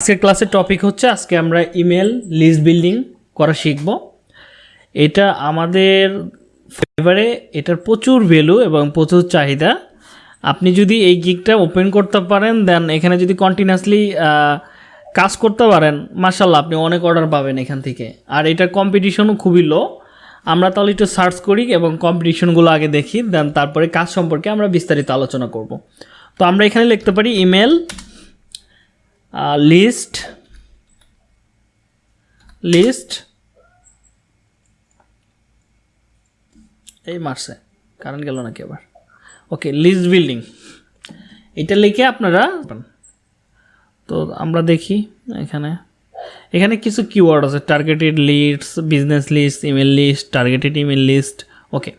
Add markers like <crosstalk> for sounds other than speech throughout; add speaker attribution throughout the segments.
Speaker 1: আজকের ক্লাসের টপিক হচ্ছে, আজকে আমরা ইমেল লিস্ট বিল্ডিং করা শিখব। এটা আমাদের ফেভারে এটার প্রচুর ভ্যালু এবং প্রচুর চাহিদা। আপনি যদি এই গিকটা ওপেন করতে পারেন দেন এখানে যদি কন্টিনিউয়াসলি কাজ করতে পারেন মার্শাল্লাহ আপনি অনেক অর্ডার পাবেন এখান থেকে। আর এটার কম্পিটিশনও খুবই লো আমরা তাহলে একটু সার্চ করি এবং কম্পিটিশনগুলো আগে দেখি দেন তারপরে কাজ সম্পর্কে আমরা বিস্তারিত আলোচনা করব। তো আমরা এখানে লিখতে পারি ইমেল লিস্ট লিস্ট এই মারছে কারেন্ট গেল নাকি আবার? ওকে লিস্ট বিল্ডিং এটা লিখে আপনারা তো আমরা দেখি এখানে। এখানে কিছু কিওয়ার্ড আছে targeted list business list email list targeted email list okay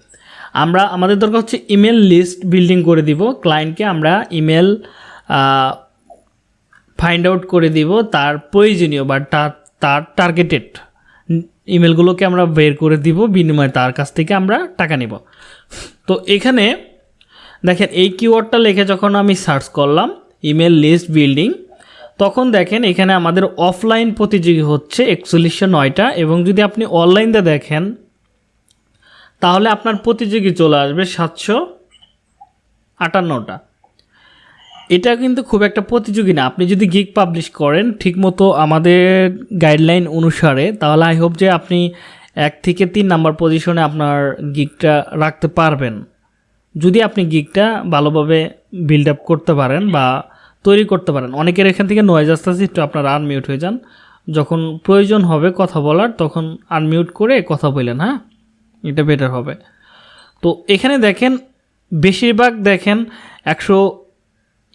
Speaker 1: আমরা, আমাদের দরকার হচ্ছে ইমেল লিস্ট বিল্ডিং করে দিব। ক্লায়েন্টকে আমরা ইমেল ফাইন্ড আউট করে দিব তার প্রয়োজনীয় বা তার টার্গেটেড ইমেলগুলোকে আমরা বের করে দিব, বিনিময়ে তার কাছ থেকে আমরা টাকা নেব। তো এখানে দেখেন, এই কিওয়ার্ডটা লিখে যখন আমি সার্চ করলাম ইমেল লিস্ট বিল্ডিং তখন দেখেন এখানে আমাদের অফলাইন প্রতিযোগী হচ্ছে একচল্লিশশো নয়টা এবং যদি আপনি অনলাইনতে দেখেন, তাহলে আপনার প্রতিযোগী চলে আসবে সাতশো আটান্নটা। এটা কিন্তু খুব একটা প্রতিযোগী না। আপনি যদি গিগ পাবলিশ করেন, ঠিকমতো আমাদের গাইডলাইন অনুসারে, তাহলে আই হোপ যে আপনি এক থেকে তিন নাম্বার পজিশনে আপনার গিগটা রাখতে পারবেন। যদি আপনি গিগটা ভালোভাবে বিল্ড আপ করতে পারেন বা তৈরি করতে পারেন। অনেকের এখান থেকে নয়েজ আসতে আসতে একটু আপনারা আনমিউট হয়ে যান। যখন প্রয়োজন হবে কথা বলার, তখন আনমিউট করে কথা বললেন হ্যাঁ? এটা বেটার হবে। তো এখানে দেখেন, বেশিরভাগ দেখেন, একশো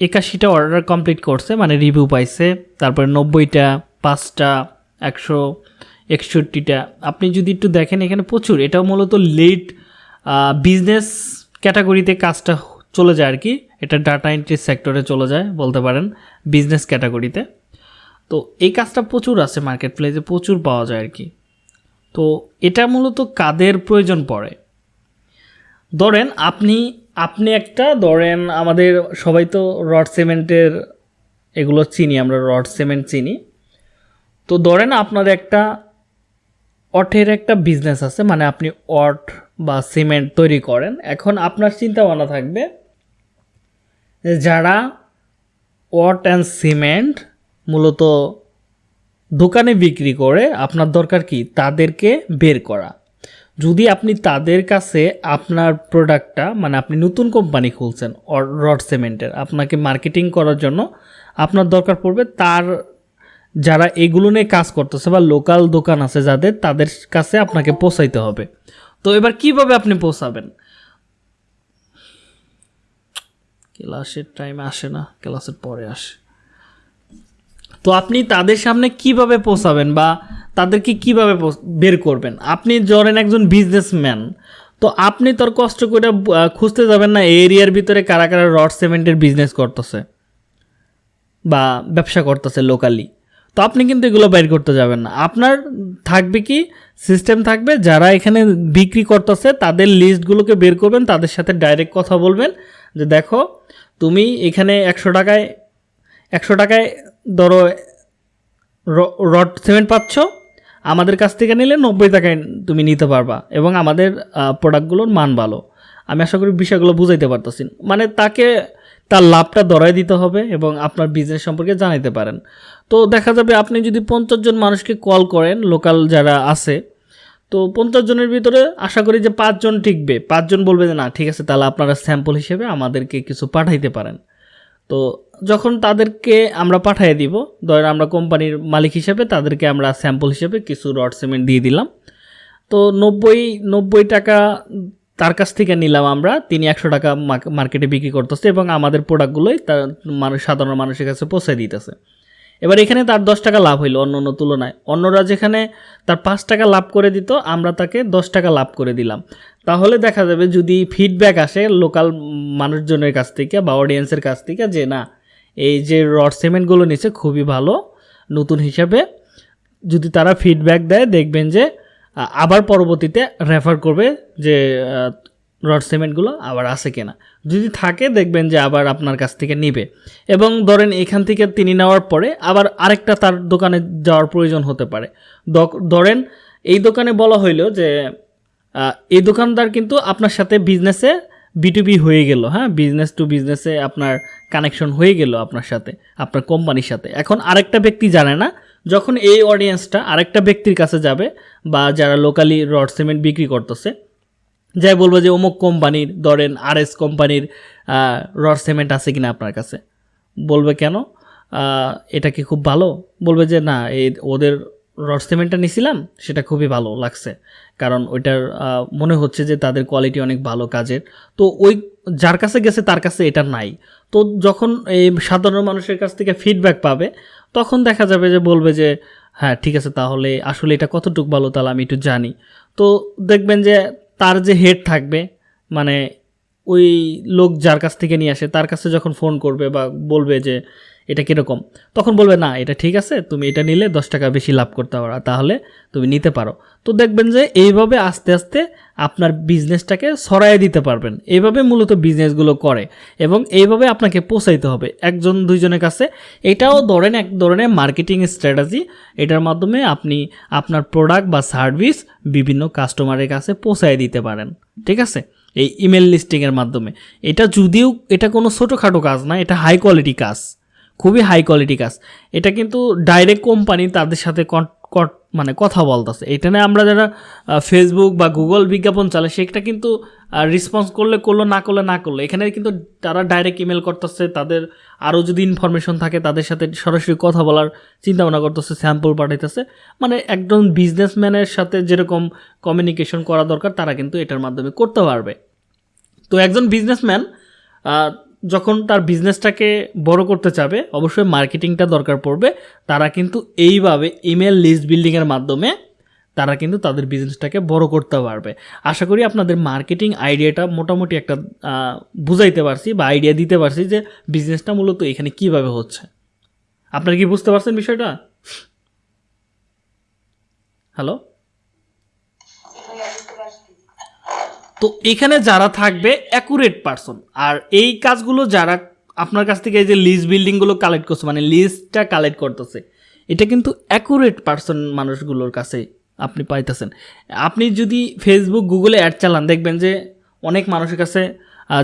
Speaker 1: একাশিটা অর্ডার কমপ্লিট করছে মানে রিভিউ পাইছে, তারপরে নব্বইটা, পাঁচটা, একশো একষট্টিটা। আপনি যদি একটু দেখেন, এখানে প্রচুর। এটাও মূলত লেট বিজনেস ক্যাটাগরিতে কাজটা চলে যায় আর কি। এটা ডাটা এন্ট্রি সেক্টরে চলে যায়, বলতে পারেন বিজনেস ক্যাটাগরিতে তো এই কাজটা প্রচুর আছে মার্কেট প্লেসে প্রচুর পাওয়া যায় আর কি। তো এটা মূলত কাদের প্রয়োজন পড়ে? ধরেন, আপনি আপনি একটা, ধরেন আমাদের সবাই তো রড সিমেন্টের এগুলো চিনি, আমরা রড সিমেন্ট চিনি। তো ধরেন আপনার একটা অটের একটা বিজনেস আছে মানে আপনি অট বা সিমেন্ট তৈরি করেন। এখন আপনার চিন্তা ভাবনা থাকবে যারা ওয়াট অ্যান্ড সিমেন্ট মূলত দোকানে বিক্রি করে, আপনার দরকার কি? তাদেরকে বের করা। যদি আপনি তাদের কাছে আপনার প্রোডাক্টটা মানে আপনি নতুন কোম্পানি খুলছেন রড সিমেন্টের, আপনাকে মার্কেটিং করার জন্য আপনার দরকার পড়বে তার, যারা এগুলো নিয়ে কাজ করতেছে বা লোকাল দোকান আছে যাদের, তাদের কাছে আপনাকে পৌঁছাইতে হবে। তো এবার কীভাবে আপনি পৌঁছাবেন? ক্লাসের টাইম আসে না, ক্লাসের পরে আসে। তো আপনি তাদের সামনে কীভাবে পৌঁছাবেন বা তাদেরকে কীভাবে বের করবেন? আপনি ধরেন একজন বিজনেসম্যান তো আপনি তোর কষ্ট করে খুঁজতে যাবেন না এরিয়ার ভিতরে কারা কারা রড সিমেন্টের বিজনেস করতেছে বা ব্যবসা করতেছে লোকালি তো আপনি কিন্তু এগুলো বাইর করতে যাবেন না। আপনার থাকবে কি সিস্টেম থাকবে, যারা এখানে বিক্রি করতেছে, তাদের লিস্টগুলোকে বের করবেন, তাদের সাথে ডাইরেক্ট কথা বলবেন যে দেখো, তুমি এখানে একশো টাকায় একশো টাকায় ধরো রড সিমেন্ট পাচ্ছ, আমাদের কাছ থেকে নিলে নব্বই টাকায় তুমি নিতে পারবা এবং আমাদের প্রোডাক্টগুলোর মান ভালো। আমি আশা করি বিষয়গুলো বুঝাইতে পারতেছি। মানে তাকে, তার লাভটা দরাই দিতে হবে এবং আপনার বিজনেস সম্পর্কে জানাইতে পারেন। তো দেখা যাবে আপনি যদি পঞ্চাশ জন মানুষকে কল করেন লোকাল যারা আছে, তো পঞ্চাশ জনের ভিতরে আশা করি যে পাঁচজন টিকবে। পাঁচজন বলবে যে, না, ঠিক আছে, তাহলে আপনারা স্যাম্পল হিসেবে আমাদেরকে কিছু পাঠাইতে পারেন। তো যখন তাদেরকে আমরা পাঠিয়ে দিব ধর আমরা কোম্পানির মালিক হিসেবে তাদেরকে আমরা স্যাম্পল হিসেবে কিছু রড সিমেন্ট দিয়ে দিলাম। তো নব্বই নব্বই টাকা তার কাছ থেকে নিলাম আমরা, তিনি একশো টাকা মার্কেটে বিক্রি করতেছে এবং আমাদের প্রোডাক্টগুলোই তার মানুষ সাধারণ মানুষের কাছে পৌঁছে দিতেছে। এবার এখানে তার দশ টাকা লাভ হইল অন্য অন্য তুলনায়। অন্যরা যেখানে তার পাঁচ টাকা লাভ করে দিত, আমরা তাকে দশ টাকা লাভ করে দিলাম। তাহলে দেখা যাবে যদি ফিডব্যাক আসে লোকাল মানুষজনের কাছ থেকে বা অডিয়েন্সের কাছ থেকে যে, না, এই যে রড সিমেন্টগুলো নিচ্ছে খুবই ভালো, নতুন হিসাবে। যদি তারা ফিডব্যাক দেয়, দেখবেন যে আবার পরবর্তীতে রেফার করবে যে রড সিমেন্টগুলো আবার আছে কিনা। যদি থাকে, দেখবেন যে আবার আপনার কাছ থেকে নিবে। এবং ধরেন এখান থেকে তিনি নেওয়ার পরে আবার আরেকটা তার দোকানে যাওয়ার প্রয়োজন হতে পারে। ধরেন এই দোকানে বলা হইল যে এই দোকানদার কিন্তু আপনার সাথে বিজনেসে বিটুবি হয়ে গেল হ্যাঁ? বিজনেস টু বিজনেসে আপনার কানেকশন হয়ে গেল আপনার সাথে, আপনার কোম্পানির সাথে। এখন আরেকটা ব্যক্তি জানে না, যখন এই অডিয়েন্সটা আরেকটা ব্যক্তির কাছে যাবে বা যারা লোকালি রড সিমেন্ট বিক্রি করতেছে যাই বলব যে অমুক কোম্পানির, ধরেন আর এস কোম্পানির রড সিমেন্ট আছে কিনা আপনার কাছে? বলবে কেন? এটা কি খুব ভালো? বলবে যে না, এই ওদের রড সিমেন্টটা নিছিলাম, সেটা খুবই ভালো লাগছে। কারণ ওইটার মনে হচ্ছে যে তাদের কোয়ালিটি অনেক ভালো কাজের। তো ওই যার কাছে গেছে, তার কাছে এটা নাই। তো যখন এই সাধারণ মানুষের কাছ থেকে ফিডব্যাক পাবে, তখন দেখা যাবে যে বলবে যে হ্যাঁ ঠিক আছে, তাহলে আসলে এটা কতটুকু ভালো, তাহলে আমি একটু জানি। তো দেখবেন যে তার যে হেড থাকবে মানে ওই লোক যার কাছ থেকে নিয়ে আসে, তার কাছে যখন ফোন করবে বা বলবে যে এটা কীরকম? তখন বলবে, না, এটা ঠিক আছে, তুমি এটা নিলে দশ টাকা বেশি লাভ করতে পারো তাহলে তুমি নিতে পারো। তো দেখবেন যে এইভাবে আস্তে আস্তে আপনার বিজনেসটাকে সরাই দিতে পারবেন। এইভাবে মূলত বিজনেসগুলো করে এবং এইভাবে আপনাকে পৌঁছাইতে হবে একজন, দুইজনের কাছে। এটাও ধরেন এক ধরনের মার্কেটিং স্ট্র্যাটেজি, এটার মাধ্যমে আপনি আপনার প্রোডাক্ট বা সার্ভিস বিভিন্ন কাস্টমারের কাছে পৌঁছায় দিতে পারেন, ঠিক আছে? এই ইমেল লিস্টিংয়ের মাধ্যমে। এটা যদিও, এটা কোনো ছোটোখাটো কাজ না, এটা হাই কোয়ালিটি কাজ। খুবই হাই কোয়ালিটি কাজ। এটা কিন্তু ডাইরেক্ট কোম্পানি তাদের সাথে মানে কথা বলতেছে। এটা নিয়ে আমরা যারা ফেসবুক বা গুগল বিজ্ঞাপন চালে সেটা কিন্তু রেসপন্স করলে করল, না করলে না করল। এখানে কিন্তু তারা ডাইরেক্ট ইমেল করতেছে, তাদের আরও যদি ইনফরমেশন থাকে, তাদের সাথে সরাসরি কথা বলার চিন্তা ভাবনা করতেছে স্যাম্পল পাঠাইতেছে। মানে একজন বিজনেসম্যানের সাথে যেরকম কমিউনিকেশন করা দরকার, তারা কিন্তু এটার মাধ্যমে করতে পারবে। তো একজন বিজনেসম্যান যখন তার বিজনেসটাকে বড় করতে চাবে, অবশ্যই মার্কেটিংটা দরকার পড়বে। তারা কিন্তু এইভাবে ইমেল লিস্ট বিল্ডিংয়ের মাধ্যমে তারা কিন্তু তাদের বিজনেসটাকে বড় করতে পারবে। আশা করি আপনাদের মার্কেটিং আইডিয়াটা মোটামুটি একটা বুঝাইতে পারছি বা আইডিয়া দিতে পারছি যে বিজনেসটা মূলত এখানে কীভাবে হচ্ছে। আপনারা কি বুঝতে পারছেন বিষয়টা? হ্যালো তো এখানে যারা থাকবে অ্যাকুরেট পারসন আর এই কাজগুলো যারা আপনার কাছ থেকে এই যে লিস্ট বিল্ডিংগুলো কালেক্ট করছে মানে লিস্টটা কালেক্ট করতেছে, এটা কিন্তু অ্যাকুরেট পারসন মানুষগুলোর কাছে আপনি পাইতেছেন। আপনি যদি ফেসবুক গুগলে অ্যাড চালান, দেখবেন যে অনেক মানুষের কাছে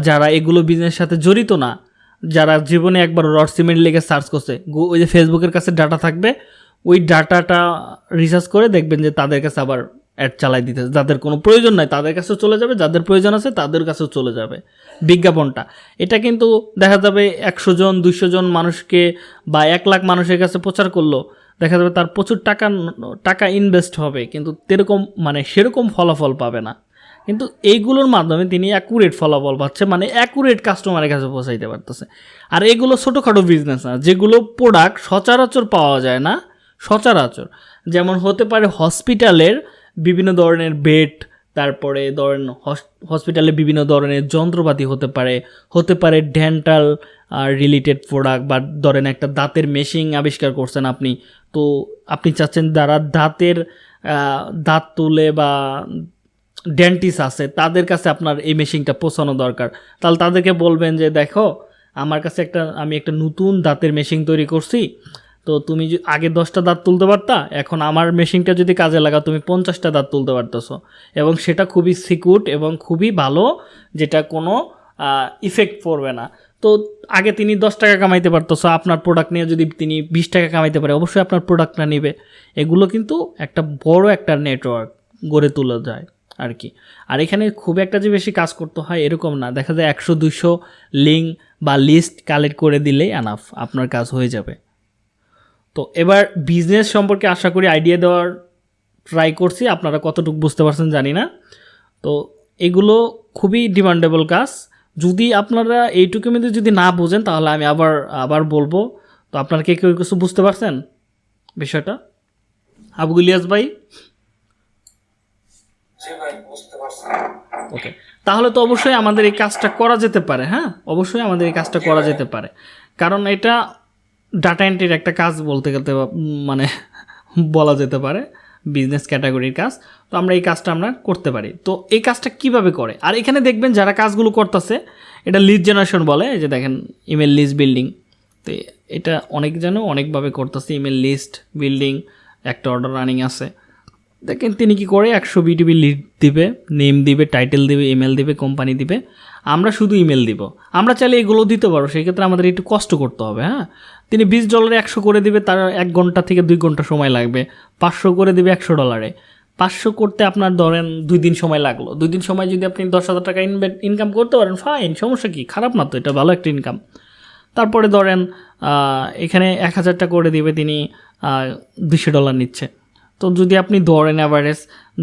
Speaker 1: যারা এগুলো বিজনেসের সাথে জড়িত না, যারা জীবনে একবার রড সিমেন্ট লেগে সার্চ করছে ওই যে ফেসবুকের কাছে ডাটা থাকবে, ওই ডাটাটা রিসার্চ করে দেখবেন যে তাদের কাছে আবার অ্যাড চালাই দিতে যাদের কোনো প্রয়োজন নাই, তাদের কাছেও চলে যাবে, যাদের প্রয়োজন আছে তাদের কাছেও চলে যাবে বিজ্ঞাপনটা। এটা কিন্তু দেখা যাবে একশো জন, দুইশো জন মানুষকে বা এক লাখ মানুষের কাছে প্রচার করল, দেখা যাবে তার প্রচুর টাকা টাকা ইনভেস্ট হবে, কিন্তু তেরকম মানে সেরকম ফলাফল পাবে না। কিন্তু এইগুলোর মাধ্যমে তিনি অ্যাকুরেট ফলাফল পাচ্ছে মানে অ্যাকুরেট কাস্টমারের কাছে পৌঁছাইতে পারতেছে। আর এগুলো ছোটোখাটো বিজনেস না, যেগুলো প্রোডাক্ট সচরাচর পাওয়া যায় না, সচরাচর। যেমন হতে পারে হসপিটালের বিভিন্ন ধরনের বেড তারপরে ধরেন হসপিটালে বিভিন্ন ধরনের যন্ত্রপাতি হতে পারে। হতে পারে ডেন্টাল রিলেটেড প্রোডাক্ট বা ধরেন একটা দাঁতের মেশিন আবিষ্কার করছেন আপনি। তো আপনি চাচ্ছেন যারা দাঁতের দাঁত তুলে বা ডেন্টিস আছে, তাদের কাছে আপনার এই মেশিনটা পৌঁছানো দরকার। তাহলে তাদেরকে বলবেন যে, দেখো, আমার কাছে একটা, আমি একটা নতুন দাঁতের মেশিন তৈরি করছি তো তুমি আগে দশটা দাঁত তুলতে পারতা, এখন আমার মেশিনটা যদি কাজে লাগাও, তুমি পঞ্চাশটা দাঁত তুলতে পারতেছো। এবং সেটা খুবই সিকিউর এবং খুবই ভালো, যেটা কোনো ইফেক্ট পড়বে না। তো আগে তিনি দশ টাকা কামাইতে পারতো সো আপনার প্রোডাক্ট নিয়ে যদি তিনি বিশ টাকা কামাইতে পারে, অবশ্যই আপনার প্রোডাক্টটা নেবে। এগুলো কিন্তু একটা বড় একটা নেটওয়ার্ক গড়ে তোলা যায় আর কি। আর এখানে খুব একটা যে বেশি কাজ করতে হয় এরকম না। দেখা যায় একশো দুশো লিঙ্ক বা লিস্ট কালেক্ট করে দিলেই আনাফ আপনার কাজ হয়ে যাবে। তো এবার বিজনেস সম্পর্কে আশা করি আইডিয়া দেওয়ার ট্রাই করছি। আপনারা কতটুকু বুঝতে পারছেন জানি না। তো এগুলো খুবই ডিমান্ডেবল কাজ। যদি আপনারা এইটুকু মধ্যে যদি না বোঝেন তাহলে আমি আবার আবার বলব। তো আপনারা কে কেউ কিছু বুঝতে পারছেন বিষয়টা? আবু ইলিয়াস ভাই? ওকে তাহলে তো অবশ্যই আমাদের এই কাজটা করা যেতে পারে হ্যাঁ? অবশ্যই আমাদের এই কাজটা করা যেতে পারে। কারণ এটা ডাটা এন্ট্রির একটা কাজ বলতে গেলে মানে বলা যেতে পারে বিজনেস ক্যাটাগরির কাজ। তো আমরা এই কাজটা আমরা করতে পারি। তো এই কাজটা কীভাবে করে? আর এখানে দেখবেন যারা কাজগুলো করতেছে, এটা লিড জেনারেশন বলে যে দেখেন ইমেল লিস্ট বিল্ডিং তো এটা অনেক যেন অনেকভাবে করতেছে ইমেল লিস্ট বিল্ডিং একটা অর্ডার রানিং আছে। দেখেন তিনি কি করে, একশো বিটিবি লিড দিবে নেম দিবে টাইটেল দিবে ইমেল দিবে কোম্পানি দিবে। আমরা শুধু ইমেল দিব। আমরা চাইলে এগুলো দিতে পারব সেক্ষেত্রে আমাদের একটু কষ্ট করতে হবে হ্যাঁ? তিনি বিশ ডলারে একশো করে দিবে, তার এক ঘণ্টা থেকে দুই ঘণ্টা সময় লাগবে। পাঁচশো করে দিবে একশো ডলারে পাঁচশো করতে আপনার ধরেন দুই দিন সময় লাগল। দুই দিন সময় যদি আপনি দশ হাজার টাকা ইনকাম করতে পারেন ফাইন সমস্যা কি? খারাপ না তো, এটা ভালো একটা ইনকাম তারপরে ধরেন এখানে এক হাজারটা করে দিবে তিনি দুশো ডলার নিচ্ছে। তো যদি আপনি ধরেন অ্যাভারেজ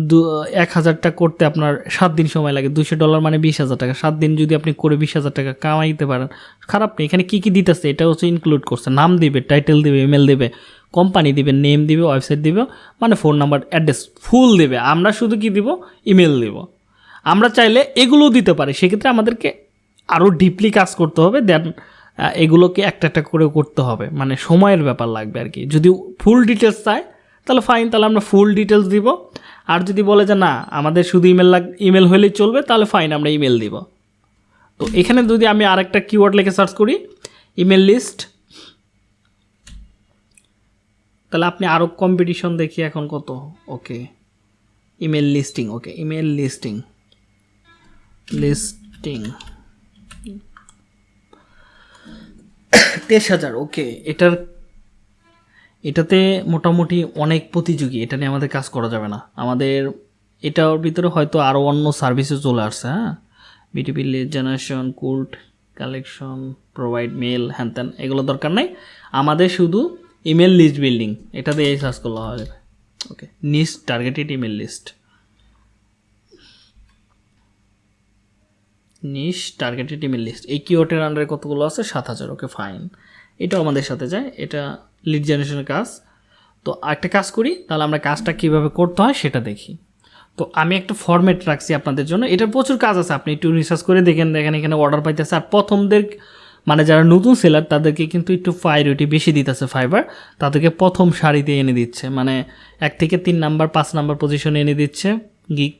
Speaker 1: দু, এক হাজারটা করতে আপনার সাত দিন সময় লাগে দুশো ডলার মানে বিশ হাজার টাকা। সাত দিন যদি আপনি করে বিশ হাজার টাকা কামাইতে পারেন, খারাপ নেই। এখানে কী কী দিতেছে, এটা হচ্ছে ইনক্লুড করছে। নাম দিবে টাইটেল দিবে ইমেল দেবে কোম্পানি দিবে নেম দিবে ওয়েবসাইট দিবে মানে ফোন নাম্বার অ্যাড্রেস ফুল দেবে। আমরা শুধু কি দিব? ইমেল দিব। আমরা চাইলে এগুলোও দিতে পারি। সেক্ষেত্রে আমাদেরকে আরও ডিপলি কাজ করতে হবে দেন এগুলোকে একটা একটা করে করতে হবে। মানে সময়ের ব্যাপার লাগবে আর কি। যদি ফুল ডিটেলস চায় তাহলে ফাইন তাহলে আমরা ফুল ডিটেলস দিব। আর যদি বলে যে না, আমাদের শুধু ইমেল লাগ ইমেল হলেই চলবে, তাহলে ফাইন আমরা ইমেল দিব। তো এখানে যদি আমি আরেকটা কিওয়ার্ড লিখে সার্চ করি ইমেল লিস্ট তাহলে আপনি আরও কম্পিটিশন দেখি এখন কত। Okay email listing okay email listing listing তেইশ হাজার ওকে এটার এটাতে মোটামুটি অনেক প্রতিযোগী, এটা নিয়ে আমাদের কাজ করা যাবে না। আমাদের, এটার ভিতরে হয়তো আরও অন্য সার্ভিসও চলে আসছে হ্যাঁ? বিটিপি লিড জেনারেশন কুল্ট কালেকশন প্রোভাইড মেল হ্যান ত্যান এগুলো দরকার নাই। আমাদের শুধু ইমেল লিস্ট বিল্ডিং এটা দিয়ে সার্চ করলে যাবে okay niche targeted email list niche targeted email list এই কিওয়ার্ডের আন্ডারে কতগুলো আছে? সাত হাজার ওকে ফাইন এটাও আমাদের সাথে যায়, এটা লিড জেনারেশনের কাজ। তো একটা কাজ করি, তাহলে আমরা কাজটা কীভাবে করতে হয় সেটা দেখি। তো আমি একটা ফরম্যাট রাখছি আপনাদের জন্য। এটার প্রচুর কাজ আছে, আপনি একটু রিসার্চ করে দেখেন দেখেন এখানে অর্ডার পাইতেছে। আর প্রথমদের মানে যারা নতুন সেলার তাদেরকে কিন্তু একটু প্রায়োরিটি বেশি দিতেছে ফাইবার তাদেরকে প্রথম সারিতে এনে দিচ্ছে। মানে এক থেকে তিন নাম্বার পাঁচ নাম্বার পজিশনে এনে দিচ্ছে গিক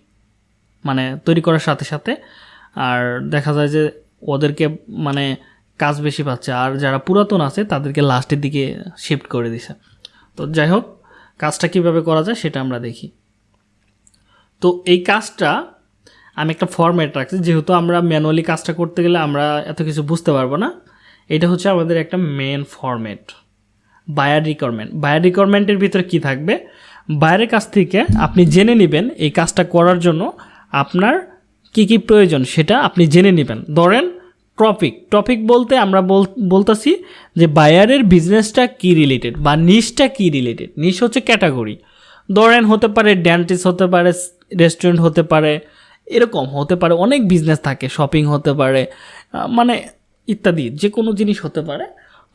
Speaker 1: মানে তৈরি করার সাথে সাথে। আর দেখা যায় যে ওদেরকে মানে কাজ বেশি পাচ্ছে। আর যারা পুরাতন আছে, তাদেরকে লাস্টের দিকে শিফট করে দিছে। তো যাই হোক, কাজটা কীভাবে করা যায় সেটা আমরা দেখি। তো এই কাজটা আমি একটা ফরম্যাট রাখছি, যেহেতু আমরা ম্যানুয়ালি কাজটা করতে গেলে আমরা এত কিছু বুঝতে পারব না। এটা হচ্ছে আমাদের একটা main format buyer requirement buyer রিকোয়ারমেন্টের ভিতরে কি থাকবে? বাইরের কাছ থেকে আপনি জেনে নেবেন এই কাজটা করার জন্য আপনার কি কি প্রয়োজন, সেটা আপনি জেনে নেবেন। ধরেন টপিক টপিক বলতে আমরা বলতেছি যে বায়ারের বিজনেসটা কি রিলেটেড বা নিশটা কি রিলেটেড নিশ হচ্ছে ক্যাটাগরি ধরেন হতে পারে ড্যান্টিস হতে পারে রেস্টুরেন্ট হতে পারে, এরকম হতে পারে, অনেক বিজনেস থাকে শপিং হতে পারে মানে ইত্যাদি যে কোনো জিনিস হতে পারে।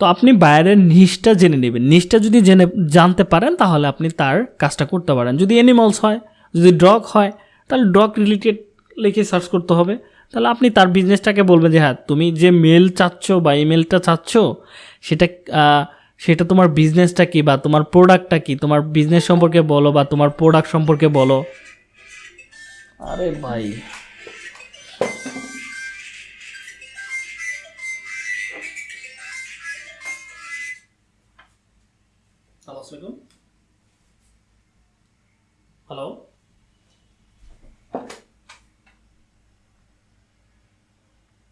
Speaker 1: তো আপনি বায়ারের নিশটা জেনে নেবেন। নিশটা যদি জেনে, জানতে পারেন, তাহলে আপনি তার কাজটা করতে পারেন। যদি অ্যানিমালস হয়, যদি ডগ হয়, তাহলে ডগ রিলেটেড লিখে সার্চ করতে হবে। তাহলে আপনি তার বিজনেসটাকে বলবেন যে হ্যাঁ তুমি যে মেল চাচ্ছ বা ইমেলটা চাচ্ছ সেটা সেটা তোমার বিজনেসটা কি বা তোমার প্রোডাক্টটা কি? তোমার বিজনেস সম্পর্কে বলো বা তোমার প্রোডাক্ট সম্পর্কে বলো। আরে ভাই। হ্যালো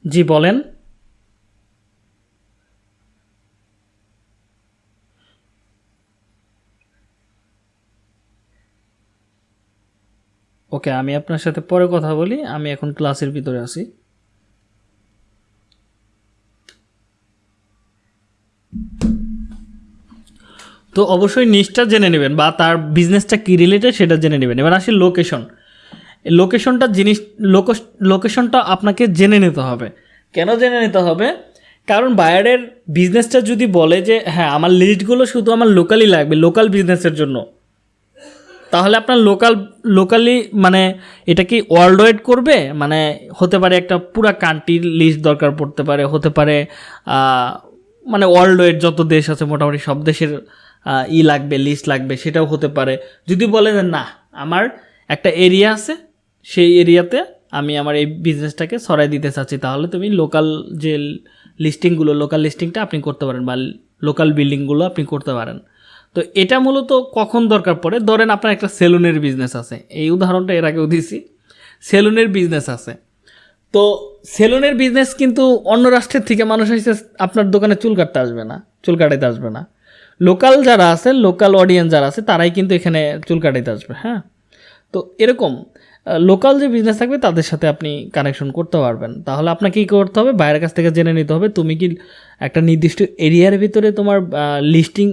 Speaker 1: জি, বলেন। ওকে, আমি আপনার সাথে পরে কথা বলি, আমি এখন ক্লাসের ভিতরে আছি। তো অবশ্যই নিচটা জেনে নেবেন বা তার বিজনেসটা কী রিলেটেড সেটা জেনে নেবেন। এবার আসি লোকেশন লোকেশনটা জিনিস লোকেশনটা আপনাকে জেনে নিতে হবে। কেন জেনে নিতে হবে? কারণ বায়ারের বিজনেসটা যদি বলে যে হ্যাঁ আমার লিস্টগুলো শুধু আমার লোকালি লাগবে লোকাল বিজনেসের জন্য। তাহলে আপনার লোকাল লোকালি মানে এটা কি ওয়ার্ল্ড ওয়াইড করবে? মানে হতে পারে একটা পুরা কান্ট্রির লিস্ট দরকার পড়তে পারে, হতে পারে মানে ওয়ার্ল্ড ওয়াইড যত দেশ আছে, মোটামুটি সব দেশের ই লাগবে লিস্ট লাগবে, সেটাও হতে পারে। যদি বলে যে, না, আমার একটা এরিয়া আছে সেই এরিয়াতে আমি আমার এই বিজনেসটাকে সরাই দিতে চাচ্ছি। তাহলে তুমি লোকাল যে লিস্টিংগুলো লোকাল লিস্টিংটা আপনি করতে পারেন বা লোকাল বিল্ডিংগুলো আপনি করতে পারেন। তো এটা মূলত কখন দরকার পড়ে? ধরেন আপনার একটা সেলুনের বিজনেস আছে। এই উদাহরণটা এর আগেও দিয়েছি সেলুনের বিজনেস আছে। তো সেলুনের বিজনেস কিন্তু অন্য রাষ্ট্রের থেকে মানুষ এসে আপনার দোকানে চুল কাটতে আসবে না, চুল কাটাইতে আসবে না। লোকাল যারা আছে লোকাল অডিয়েন্স যারা আছে, তারাই কিন্তু এখানে চুল কাটাইতে আসবে হ্যাঁ? তো এরকম লোকাল যে বিজনেস থাকবে, তাদের সাথে আপনি কানেকশন করতে পারবেন। তাহলে আপনাকে কী করতে হবে? বাইরের কাছ থেকে জেনে নিতে হবে, তুমি কি একটা নির্দিষ্ট এরিয়ার ভিতরে তোমার লিস্টিং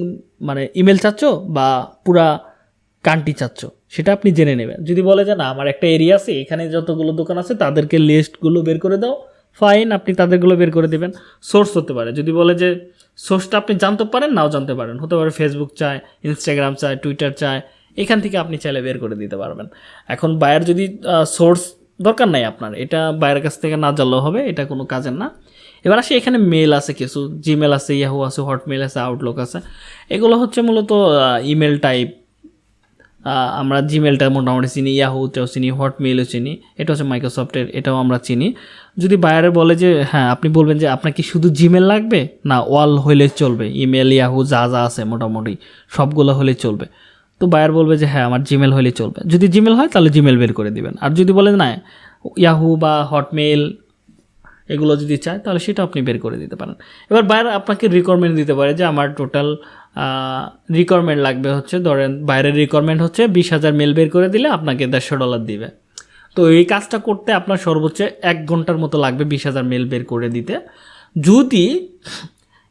Speaker 1: মানে ইমেল চাচ্ছ বা পুরা কান্টি চাচ্ছ? সেটা আপনি জেনে নেবেন। যদি বলে যে না, আমার একটা এরিয়া আছে, এখানে যতগুলো দোকান আছে, তাদেরকে লিস্টগুলো বের করে দাও। ফাইন আপনি তাদেরগুলো বের করে দেবেন। সোর্স হতে পারে। যদি বলে যে সোর্সটা আপনি জানতে পারেন, নাও জানতে পারেন। হতে পারে ফেসবুক চায় ইনস্টাগ্রাম চায় টুইটার চায় এখান থেকে আপনি চাইলে বের করে দিতে পারবেন। এখন বায়ার যদি সোর্স দরকার নাই আপনার, এটা বাইরের কাছ থেকে না জানলেও হবে, এটা কোনো কাজের না। এবার আসে এখানে মেল আছে কিছু জিমেল আছে ইয়াহু আছে হটমেল আছে আউটলুক আছে। এগুলো হচ্ছে মূলত ইমেল টাইপ আমরা জিমেলটা মোটামুটি চিনি ইয়াহুটাও চিনি হটমেলও চিনি, এটা হচ্ছে মাইক্রোসফটের এটাও আমরা চিনি। যদি বায়ারে বলে যে হ্যাঁ আপনি বলবেন যে, আপনার কি শুধু জিমেল লাগবে? না ওয়াল হইলে চলবে। ইমেল ইয়াহু যা যা আছে মোটামুটি, সবগুলো হলে চলবে। তো বায়ার বলবে যে হ্যাঁ আমার জিমেল হলে চলবে। যদি জিমেল হয়, তাহলে জিমেল বের করে দিবেন। আর যদি বলেন, না ইয়াহু বা হটমেল এগুলো যদি চায়, তাহলে সেটা আপনি বের করে দিতে পারেন। এবার বাইরে আপনাকে রিকোয়ারমেন্ট দিতে পারে যে, আমার টোটাল রিকোয়ারমেন্ট লাগবে হচ্ছে, ধরেন বাইরের রিকোয়ারমেন্ট হচ্ছে বিশ হাজার মেল বের করে দিলে আপনাকে দেড়শো ডলার দিবে। তো এই কাজটা করতে আপনার সর্বোচ্চ এক ঘণ্টার মতো লাগবে বিশ হাজার মেল বের করে দিতে। যদি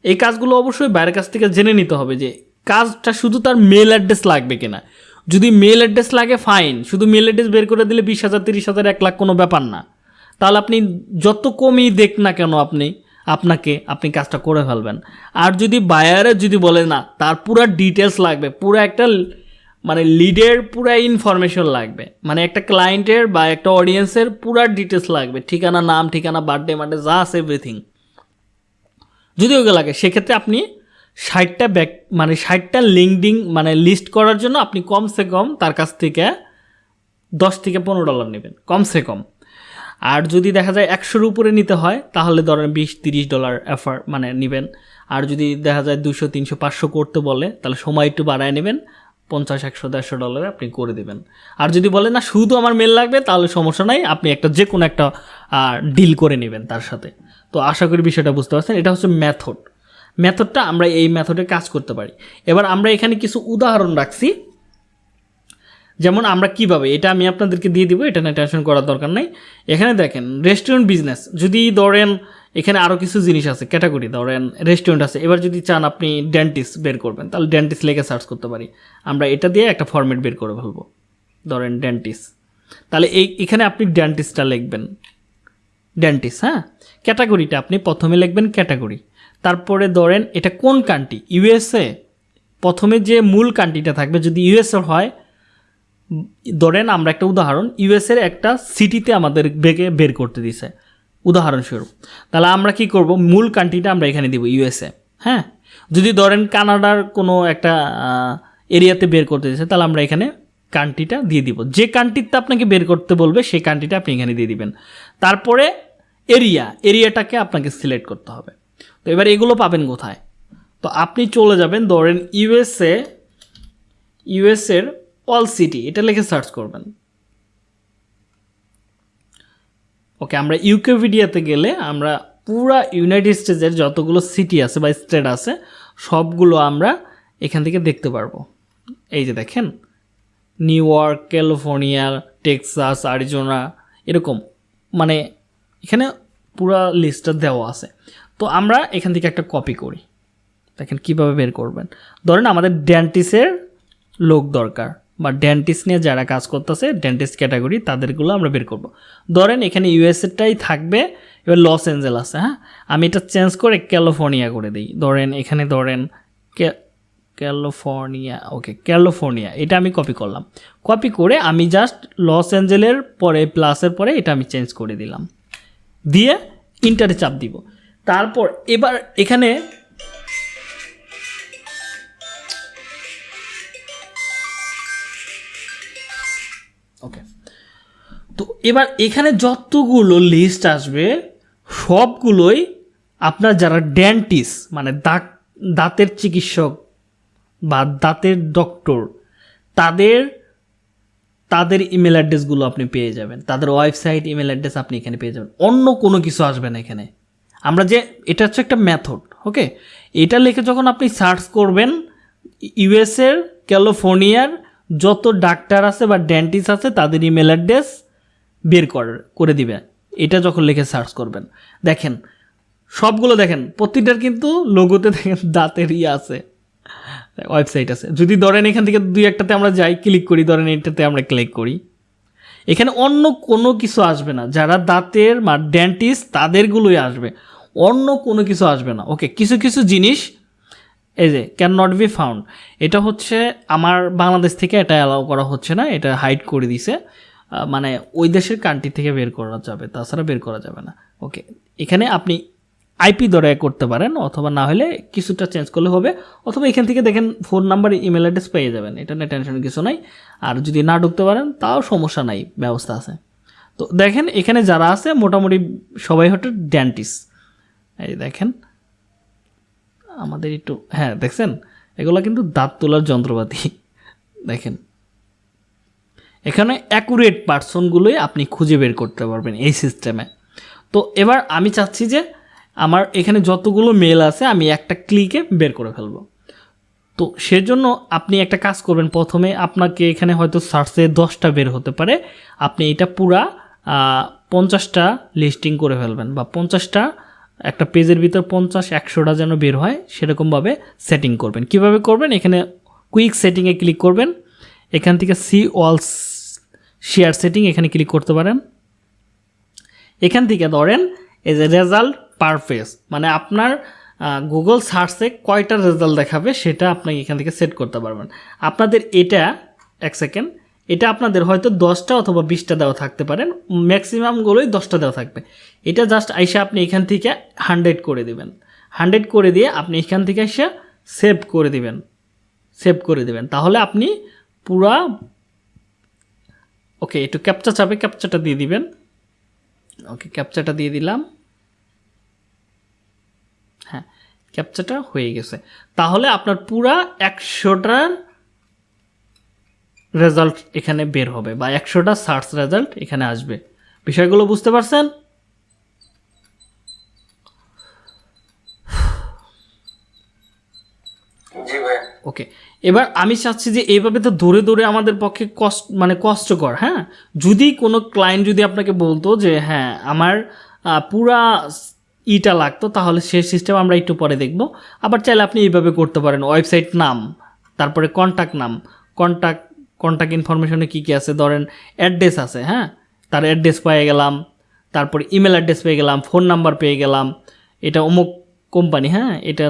Speaker 1: এই কাজগুলো অবশ্যই বাইরের কাছ থেকে জেনে নিতে হবে যে কাজটা শুধু তার মেল অ্যাড্রেস লাগবে কিনা। যদি মেল অ্যাড্রেস লাগে ফাইন শুধু মেল অ্যাড্রেস বের করে দিলে বিশ হাজার, তিরিশ হাজার, এক লাখ কোনো ব্যাপার না। তাহলে আপনি যত কমই দেখ না কেন আপনি, আপনাকে আপনি কাজটা করে ফেলবেন। আর যদি বায়ারে যদি বলে, না, তার পুরো ডিটেলস লাগবে, পুরো একটা মানে লিডের পুরো ইনফরমেশন লাগবে। মানে একটা ক্লায়েন্টের বা একটা অডিয়েন্সের পুরো ডিটেলস লাগবে। ঠিকানা, নাম, ঠিকানা বার্থডে মার্থডে যা আছে এভরিথিং যদি ওগুলো লাগে, সেক্ষেত্রে আপনি ষাটটা ব্যাক মানে ষাটটা লিঙ্কডিং মানে লিস্ট করার জন্য আপনি কমসে কম তার কাছ থেকে দশ থেকে পনেরো ডলার নেবেন, কমসে কম। আর যদি দেখা যায় একশোর উপরে নিতে হয়, তাহলে ধরেন বিশ, তিরিশ ডলার এফার মানে নেবেন। আর যদি দেখা যায় দুশো, তিনশো, পাঁচশো করতে বলে, তাহলে সময় একটু বাড়ায় নেবেন, পঞ্চাশ, একশো, দেড়শো ডলারে আপনি করে দেবেন। আর যদি বলে, না, শুধু আমার মেল লাগবে, তাহলে সমস্যা নাই, আপনি একটা যে কোনো একটা ডিল করে নেবেন তার সাথে। তো আশা করি বিষয়টা বুঝতে পারছেন। এটা হচ্ছে মেথড মেথডটা আমরা এই মেথডে কাজ করতে পারি। এবার আমরা এখানে কিছু উদাহরণ রাখছি। যেমন আমরা কীভাবে, এটা আমি আপনাদেরকে দিয়ে দিব, এটা নিয়ে টেনশন করার দরকার নেই। এখানে দেখেন রেস্টুরেন্ট বিজনেস যদি ধরেন এখানে আরও কিছু জিনিস আছে ক্যাটাগরি ধরেন রেস্টুরেন্ট আছে। এবার যদি চান আপনি ডেন্টিস্ট বের করবেন, তাহলে ডেন্টিস্ট লেগে সার্চ করতে পারি। আমরা এটা দিয়ে একটা ফরম্যাট বের করে ফেলব, ধরেন ডেন্টিস্ট তাহলে এই, এখানে আপনি ডেন্টিস্টটা লিখবেন। ডেন্টিস্ট হ্যাঁ? ক্যাটাগরিটা আপনি প্রথমে লিখবেন ক্যাটাগরি তারপরে ধরেন এটা কোন কান্ট্রি ইউএসএ প্রথমে যে মূল কান্ট্রিটা থাকবে, যদি ইউএসএ হয়, ধরেন আমরা একটা উদাহরণ ইউএসের একটা সিটিতে আমাদের বেগে বের করতে দিছে। উদাহরণস্বরূপ, তাহলে আমরা কি করব? মূল কান্ট্রিটা আমরা এখানে দিব ইউএসএ হ্যাঁ? যদি ধরেন কানাডার কোনো একটা এরিয়াতে বের করতে দিছে, তাহলে আমরা এখানে কান্ট্রিটা দিয়ে দিব। যে কান্ট্রিতে আপনাকে বের করতে বলবে, সেই কান্ট্রিটা আপনি এখানে দিয়ে দিবেন। তারপরে এরিয়া এরিয়াটাকে আপনাকে সিলেক্ট করতে হবে। তো এবার এগুলো পাবেন কোথায়? তো আপনি চলে যাবেন ধরেন ইউএসএ, ইউএসএর অল সিটি এটা লিখে সার্চ করবেন। ওকে, আমরা ইউকেভিডিয়াতে গেলে আমরা পুরা ইউনাইটেড স্টেটসের যতগুলো সিটি আছে বা স্টেট আছে, সবগুলো আমরা এখান থেকে দেখতে পারব। এই যে দেখেন, New York, California, Texas, Arizona, এরকম। মানে এখানে পুরা লিস্টটা দেওয়া আছে। তো আমরা এখান থেকে একটা কপি করি। দেখেন কীভাবে বের করবেন। ধরেন আমাদের ডেন্টিসের লোক দরকার বা ডেন্টিস্ট নিয়ে যারা কাজ করতেছে ডেন্টিস্ট ক্যাটাগরি তাদেরগুলো আমরা বের করব। ধরেন এখানে ইউএসএটাই থাকবে, এবার লস অ্যাঞ্জেল আছে হ্যাঁ? আমি এটা চেঞ্জ করে ক্যালিফোর্নিয়া করে দিই। ধরেন এখানে ধরেন ক্যালিফোর্নিয়া ওকে ক্যালিফোর্নিয়া এটা আমি কপি করলাম। কপি করে আমি জাস্ট লস অ্যাঞ্জেলের পরে প্লাসের পরে এটা আমি চেঞ্জ করে দিলাম। দিয়ে ইন্টারে চাপ দিব। তারপর এবার এখানে ওকে তো এবার এখানে যতগুলো লিস্ট আসবে, সবগুলোই আপনার যারা ডেন্টিস মানে দাঁত, দাঁতের চিকিৎসক বা দাঁতের ডক্টর তাদের তাদের ইমেল অ্যাড্রেসগুলো আপনি পেয়ে যাবেন। তাদের ওয়েবসাইট ইমেল অ্যাড্রেস আপনি এখানে পেয়ে যাবেন। অন্য কোনো কিছু আসবে না এখানে। আমরা যে, এটা হচ্ছে একটা মেথড ওকে এটা লিখে যখন আপনি সার্চ করবেন ইউএসের ক্যালিফোর্নিয়ার যত ডাক্তার আছে বা ডেন্টিস্ট আছে, তাদের ইমেল অ্যাড্রেস বের করে দিবে। এটা যখন লিখে সার্চ করবেন। দেখেন, সবগুলো দেখেন, প্রতিটার কিন্তু লোগোতে দেখেন দাঁতের ইয়ে আছে ওয়েবসাইট আছে। যদি ধরেন এখান থেকে দুই একটাতে আমরা যাই ক্লিক করি, ধরেন এটাতে আমরা ক্লিক করি। এখানে অন্য কোনো কিছু আসবে না। যারা দাঁতের বা ডেন্টিস্ট তাদেরগুলোই আসবে। অন্য কোনো কিছু আসবে না। ওকে কিছু কিছু জিনিস, এই যে ক্যান নট বি ফাউন্ড এটা হচ্ছে আমার বাংলাদেশ থেকে এটা অ্যালাউ করা হচ্ছে না। এটা হাইড করে দিছে। মানে ওই দেশের কান্ট্রি থেকে বের করা যাবে। তাছাড়া বের করা যাবে না। ওকে এখানে আপনি আইপি ধরে করতে পারেন, অথবা না হলে কিছুটা চেঞ্জ করলে হবে। অথবা এখান থেকে দেখেন ফোন নাম্বার ইমেল অ্যাড্রেস পেয়ে যাবেন। এটা নিয়ে টেনশন কিছু নাই। আর যদি না ঢুকতে পারেন, তাও সমস্যা নাই, ব্যবস্থা আছে। তো দেখেন, এখানে যারা আছে, মোটামুটি সবাই হচ্ছে ড্যান্টিস এই দেখেন, আমাদের একটু হ্যাঁ দেখছেন? এগুলো কিন্তু দাঁত তোলার যন্ত্রপাতি। দেখেন, এখানে অ্যাকুরেট পার্সনগুলোই আপনি খুঁজে বের করতে পারবেন এই সিস্টেমে তো এবার আমি চাচ্ছি যে আমার এখানে যতগুলো মেল আছে, আমি একটা ক্লিকে বের করে ফেলব। তো সেজন্য আপনি একটা কাজ করবেন, প্রথমে আপনাকে এখানে হয়তো সার্চে দশটা বের হতে পারে। আপনি এটা পুরা পঞ্চাশটা লিস্টিং করে ফেলবেন বা পঞ্চাশটা, একটা পেজের ভিতর পঞ্চাশ, একশোটা যেন বের হয়, সেরকমভাবে সেটিং করবেন। কীভাবে করবেন? এখানে কুইক সেটিংয়ে ক্লিক করবেন। এখান থেকে সি অল শেয়ার সেটিং এখানে ক্লিক করতে পারেন। এখান থেকে ধরেন, এই যে রেজাল্ট পার মানে আপনার গুগল সার্চে কয়টা রেজাল্ট দেখাবে সেটা আপনি এখান থেকে সেট করতে পারবেন। আপনাদের এটা, এক সেকেন্ড এটা আপনাদের হয়তো দশটা অথবা বিশটা দেওয়া থাকতে পারেন ম্যাক্সিমামগুলোই দশটা দেওয়া থাকবে। এটা জাস্ট আইসা আপনি এখান থেকে হান্ড্রেড করে দিবেন। হান্ড্রেড করে দিয়ে আপনি এখান থেকে এসে সেভ করে দিবেন। সেভ করে দিবেন। তাহলে আপনি পুরা ওকে একটু ক্যাপচা চাপে ক্যাপচাটা দিয়ে দিবেন। ওকে ক্যাপচাটা দিয়ে দিলাম হ্যাঁ ক্যাপচাটা হয়ে গেছে। তাহলে আপনার পুরা একশোটার রেজাল্ট এখানে বের হবে বা একশোটা সার্চ রেজাল্ট এখানে আসবে। বিষয়গুলো বুঝতে পারছেন? ওকে এবার আমি চাচ্ছি যে এইভাবে তো দৌড়ে দৌড়ে আমাদের পক্ষে কষ্ট মানে কষ্টকর হ্যাঁ? যদি কোনো ক্লায়েন্ট যদি আপনাকে বলতো যে হ্যাঁ আমার পুরা ইটা লাগতো, তাহলে সে সিস্টেম আমরা একটু পরে দেখব। আবার চাইলে আপনি এইভাবে করতে পারেন ওয়েবসাইট নাম, তারপরে কন্ট্যাক্ট নাম। কন্ট্যাক্ট কন্ট্যাক্ট ইনফরমেশনে কী কী আছে? ধরেন অ্যাড্রেস আছে হ্যাঁ? তার অ্যাড্রেস পেয়ে গেলাম, তারপরে ইমেল অ্যাড্রেস পেয়ে গেলাম ফোন নাম্বার পেয়ে গেলাম। এটা অমুক কোম্পানি হ্যাঁ? এটা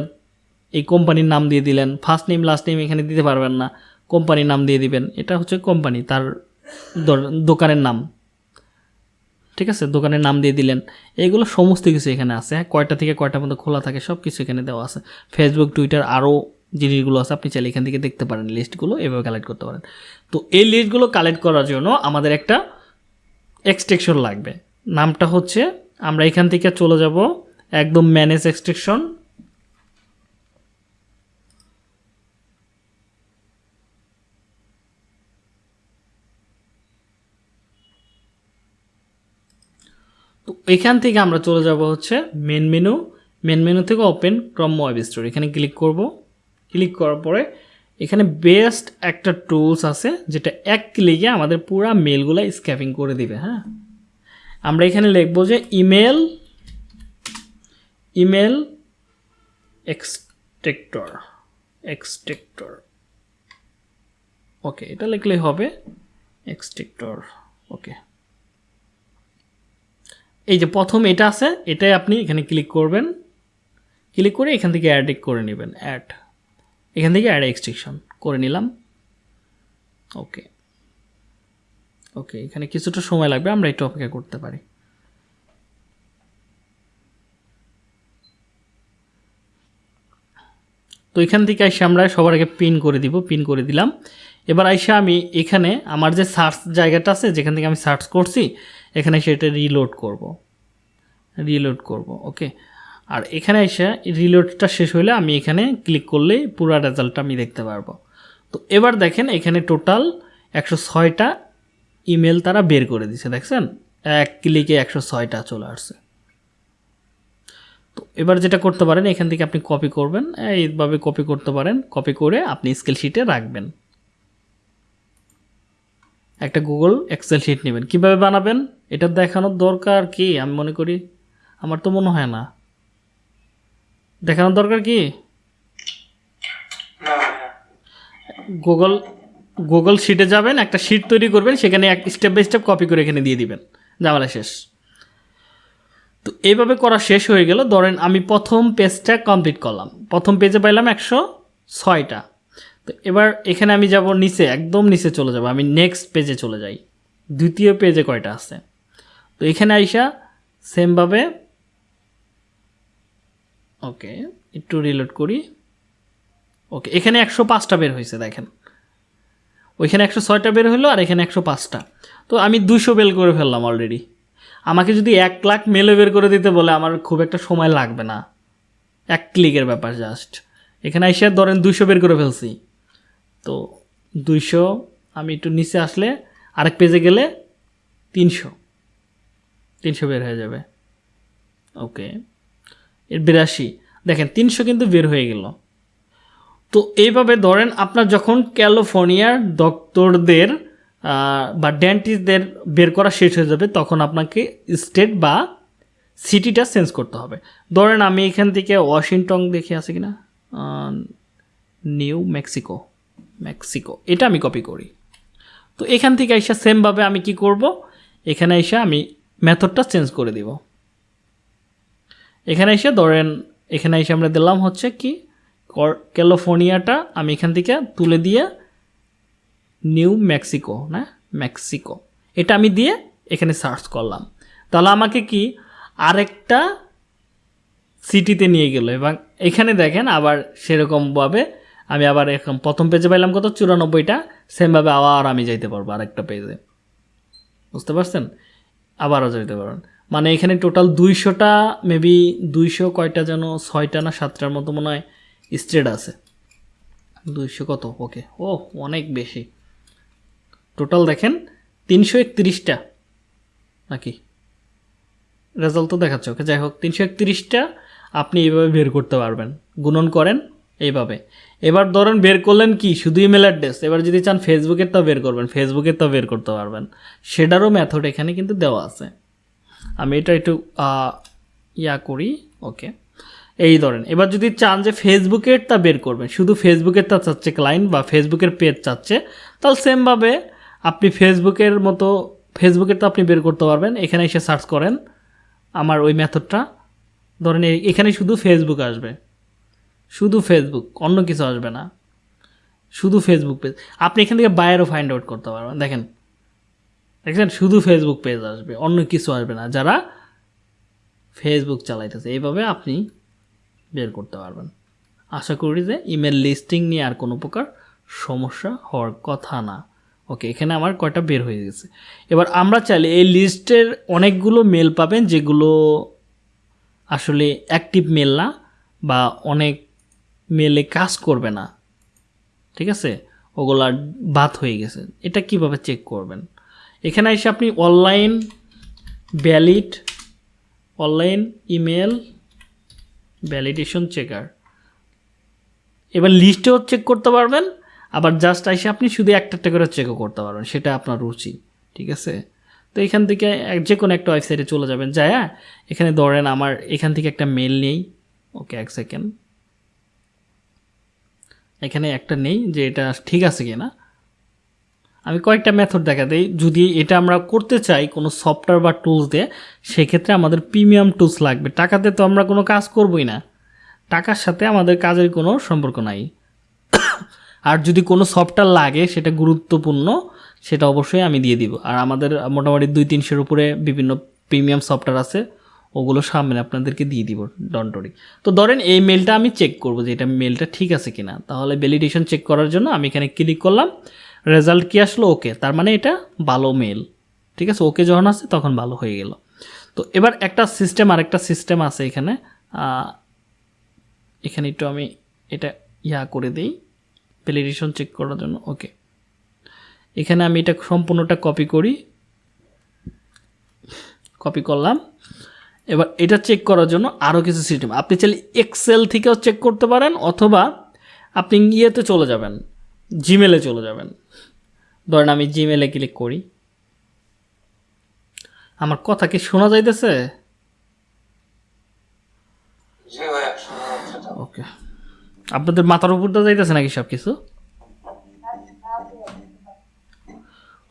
Speaker 1: এই কোম্পানির নাম দিয়ে দিলেন ফার্স্ট নেম লাস্ট নেম এখানে দিতে পারবেন না কোম্পানির নাম দিয়ে দিবেন। এটা হচ্ছে কোম্পানি তার দোকানের নাম। ঠিক আছে? দোকানের নাম দিয়ে দিলেন। এগুলো সমস্ত কিছু এখানে আছে। হ্যাঁ কয়টা থেকে কয়টা মধ্যে খোলা থাকে সব কিছু এখানে দেওয়া আছে। ফেসবুক টুইটার আরও জিনিসগুলো আছে। আপনি চাইলে এখান থেকে দেখতে পারেন লিস্টগুলো এভাবে কালেক্ট করতে পারেন। তো এই লিস্টগুলো কালেক্ট করার জন্য আমাদের একটা এক্সটেকশন লাগবে। নামটা হচ্ছে, আমরা এখান থেকে চলে যাব একদম ম্যানেজ এক্সটেকশন এখান থেকে আমরা চলে যাব হচ্ছে মেন মেনু মেন মেনু থেকে ওপেন ক্রম ওয়েব স্টোর এখানে ক্লিক করব। ক্লিক করার পরে এখানে বেস্ট একটা টুলস আছে, যেটা এক ক্লিকে আমাদের পুরো মেলগুলো স্ক্যাপিং করে দিবে হ্যাঁ? আমরা এখানে লিখব যে ইমেল ইমেল এক্সটেক্টর এক্সটেক্টর ওকে এটা লিখলেই হবে এক্সটেক্টর ওকে এই যে প্রথম এটা আছে, এটাই আপনি এখানে ক্লিক করবেন। ক্লিক করে এখান থেকে অ্যাড করে নেবেন অ্যাড এখান থেকে অ্যাড এক্সট্রিকশন করে নিলাম। ওকে ওকে এখানে কিছুটা সময় লাগবে, আমরা একটু অপেক্ষা করতে পারি। তো এখান থেকে এসে আমরা সবার আগে পিন করে দিব পিন করে দিলাম। এবার আইসা আমি এখানে আমার যে সার্চ জায়গাটা আছে, যেখান থেকে আমি সার্চ করছি এখানে সেটা রিলোড করব। রিলোড করব ওকে আর এখানে এসে রিলোডটা শেষ হলে আমি এখানে ক্লিক করলেই পুরো রেজাল্টটা আমি দেখতে পারব। তো এবার দেখেন এখানে টোটাল একশো ছয়টা ইমেল তারা বের করে দিছে, দেখছেন? এক ক্লিকে একশো ছয়টা চলে আসছে। তো এবার যেটা করতে পারেন, এখান থেকে আপনি কপি করবেন, এইভাবে কপি করতে পারেন কপি করে আপনি স্কেল শিটে রাখবেন। একটা গুগল এক্সেল শিট নেবেন। কীভাবে বানাবেন? এটা দেখানোর দরকার কি? আমি মনে করি আমার তো মনে হয় না। দেখানোর দরকার কি? গুগল গুগল শিটে যাবেন একটা শিট তৈরি করবেন সেখানে এক স্টেপ বাই স্টেপ কপি করে এখানে দিয়ে দিবেন। জামালা শেষ। তো এইভাবে করা শেষ হয়ে গেল। ধরেন আমি প্রথম পেজটা কমপ্লিট করলাম। প্রথম পেজে পাইলাম একশো ছয়টা। তো এবার এখানে আমি যাব নিচে একদম নিচে চলে যাব। আমি নেক্সট পেজে চলে যাই। দ্বিতীয় পেজে কয়টা আছে? তো এখানে আইসা সেমভাবে ওকে একটু রিলোড করি। ওকে এখানে একশো পাঁচটা বের হয়েছে, দেখেন। ওইখানে একশো ছয়টা বের হলো আর এখানে একশো পাঁচটা। তো আমি দুশো বেল করে ফেললাম অলরেডি আমাকে যদি এক লাখ মেলে বের করে দিতে বলে, আমার খুব একটা সময় লাগবে না। এক ক্লিকের ব্যাপার জাস্ট এখানে এসে ধরেন দুইশো বের করে ফেলছি। তো দুইশো, আমি একটু নিচে আসলে আরেক পেজে গেলে তিনশো। তিনশো বের হয়ে যাবে। ওকে। এর বিরাশি। দেখেন, তিনশো কিন্তু বের হয়ে গেল। তো এইভাবে ধরেন আপনার যখন ক্যালিফোর্নিয়ার ডক্টরদের বা ডেন্টিস্টদের বের করা শেষ হয়ে যাবে, তখন আপনাকে স্টেট বা সিটিটা চেঞ্জ করতে হবে। ধরেন আমি এখান থেকে ওয়াশিংটন দেখে আছে কিনা? New Mexico. মেক্সিকো। এটা আমি কপি করি। তো এখান থেকে এসে সেমভাবে আমি কি করব? এখানে এসে আমি মেথডটা চেঞ্জ করে দিব। এখানে এসে ধরেন, এখানে এসে আমরা দিলাম হচ্ছে কি ক্যালিফোর্নিয়াটা আমি এখান থেকে তুলে দিয়ে নিউ মেক্সিকো, না? মেক্সিকো। এটা আমি দিয়ে এখানে সার্চ করলাম। তাহলে আমাকে কি আরেকটা সিটিতে নিয়ে গেল এবং এখানে দেখেন আবার সেরকমভাবে আমি আবার এখন প্রথম পেজে পাইলাম কত? চুরানব্বইটা। সেমভাবে আবার আমি যাইতে পারব আরেকটা পেজে। বুঝতে পারছেন? আবারও যেতে পারেন। মানে এখানে টোটাল দুইশোটা মেবি দুইশো কয়টা যেন, ছয়টা না সাতটার মতো মনে হয় স্টেট আছে। দুইশো কত? ওকে ও অনেক বেশি। টোটাল দেখেন, তিনশো একত্রিশটা। নাকি? রেজাল্ট তো দেখাচ্ছে। ওকে যাই হোক, তিনশো একত্রিশটা আপনি এইভাবে বের করতে পারবেন। গুণন করেন এইভাবে। এবার ধরেন বের করলেন কি? শুধু ইমেল অ্যাড্রেস এবার যদি চান ফেসবুকের তো বের করবেন ফেসবুকের তো বের করতে পারবেন। সেটারও মেথড এখানে কিন্তু দেওয়া আছে। আমি এটা একটু ইয়া করি, ওকে। এই ধরেন, এবার যদি চান যে ফেসবুকের তা বের করবেন, শুধু ফেসবুকের তা চাচ্ছে ক্লায়েন্ট বা ফেসবুকের পেজ চাচ্ছে, তাহলে সেমভাবে আপনি ফেসবুকের মতো ফেসবুকের তো আপনি বের করতে পারবেন। এখানে এসে সার্চ করেন, আমার ওই মেথডটা ধরেন এখানে শুধু ফেসবুক আসবে। শুধু ফেসবুক অন্য কিছু আসবে না। শুধু ফেসবুক পেজ আপনি এখান থেকে বাইরেও ফাইন্ড আউট করতে পারবেন। দেখেন দেখছেন শুধু ফেসবুক পেজ আসবে, অন্য কিছু আসবে না। যারা ফেসবুক চালাইতেছে, এইভাবে আপনি বের করতে পারবেন। আশা করি যে ইমেল লিস্টিং নিয়ে আর কোনো প্রকার সমস্যা হওয়ার কথা না। ওকে এখানে আমার কয়টা বের হয়ে গেছে। এবার আমরা চাইলে এই লিস্টের অনেকগুলো মেল পাবেন, যেগুলো আসলে অ্যাক্টিভ মেল না, বা অনেক মেলে কাজ করবে না। ঠিক আছে? ওগুলা বাদ হয়ে গেছে। এটা কীভাবে চেক করবেন? এখানে এসে আপনি online valid online email validation checker এবার লিস্টেও চেক করতে পারবেন, আবার জাস্ট এসে আপনি শুধু একটা একটা করে চেকও করতে পারবেন, সেটা আপনার রুচি। ঠিক আছে? তো এখান থেকে যে কোনো একটা ওয়েবসাইটে চলে যাবেন। যায় এখানে ধরেন আমার এখান থেকে একটা মেল নেই। ওকে এক সেকেন্ড এখানে একটা নেই যে এটা ঠিক আছে কি না আমি কয়েকটা মেথড দেখা দিই। যদি এটা আমরা করতে চাই কোনো সফটওয়্যার বা টুলস দিয়ে, সেক্ষেত্রে আমাদের প্রিমিয়াম টুলস লাগবে। টাকাতে তো আমরা কোনো কাজ করবই না। টাকার সাথে আমাদের কাজের কোনো সম্পর্ক নাই। আর যদি কোনো সফটওয়্যার লাগে, সেটা গুরুত্বপূর্ণ, সেটা অবশ্যই আমি দিয়ে দিব। আর আমাদের মোটামুটি দুই তিনশোর উপরে বিভিন্ন প্রিমিয়াম সফটওয়্যার আছে। ওগুলো সামনে আপনাদেরকে দিয়ে দিব ডন্টরি। তো ধরেন এই মেলটা আমি চেক করব যে এটা মেলটা ঠিক আছে কিনা। তাহলে ভ্যালিডেশন চেক করার জন্য আমি এখানে ক্লিক করলাম রেজাল্ট কি আসলো? ওকে তার মানে এটা ভালো মেল ঠিক আছে? ওকে যখন আসছে তখন ভালো হয়ে গেল। তো এবার একটা সিস্টেম আর একটা সিস্টেম আছে এখানে। এখানে একটু আমি এটা ইয়া করে দিই ভ্যালিডেশন চেক করার জন্য। ওকে এখানে আমি এটা সম্পূর্ণটা কপি করি। কপি করলাম। এবার এটা চেক করার জন্য আরও কিছু সিস্টেম আপনি চাইলে এক্সেল থেকেও চেক করতে পারেন অথবা আপনি ইয়েতে চলে যাবেন জিমেলে চলে যাবেন। ধরেন আমি জিমেলে ক্লিক করি। আমার কথা কি শোনা যাইতেছে? ওকে আপনাদের মাথার উপর দিয়ে যাইতেছে নাকি সব কিছু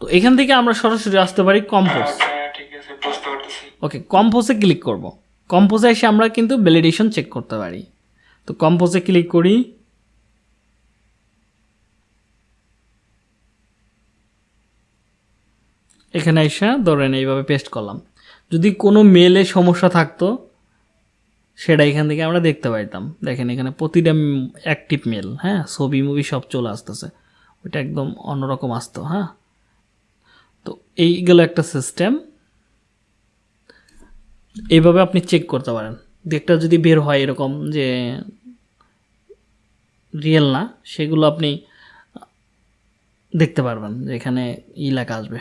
Speaker 1: তো এখান থেকে আমরা সরাসরি আসতে পারি কম্পোজ ওকে কম্পোজে ক্লিক করব। কম্পোজে এসে আমরা কিন্তু ভ্যালিডেশন চেক করতে পারি। তো কম্পোজে ক্লিক করি। এখানে এসে ধরেন এইভাবে পেস্ট করলাম। যদি কোনো মেলে সমস্যা থাকতো, সেটা এখান থেকে আমরা দেখতে পাইতাম। দেখেন এখানে প্রতিটা অ্যাক্টিভ মেল হ্যাঁ? ছবি মুভি সব চলে আসতেছে। ওইটা একদম অন্যরকম আসতো হ্যাঁ? তো এইগুলো একটা সিস্টেম এইভাবে আপনি চেক করতে পারেন। একটা যদি বের হয় এরকম যে রিয়েল না, সেগুলো আপনি দেখতে পারবেন যে এখানে ই লেখা আসবে।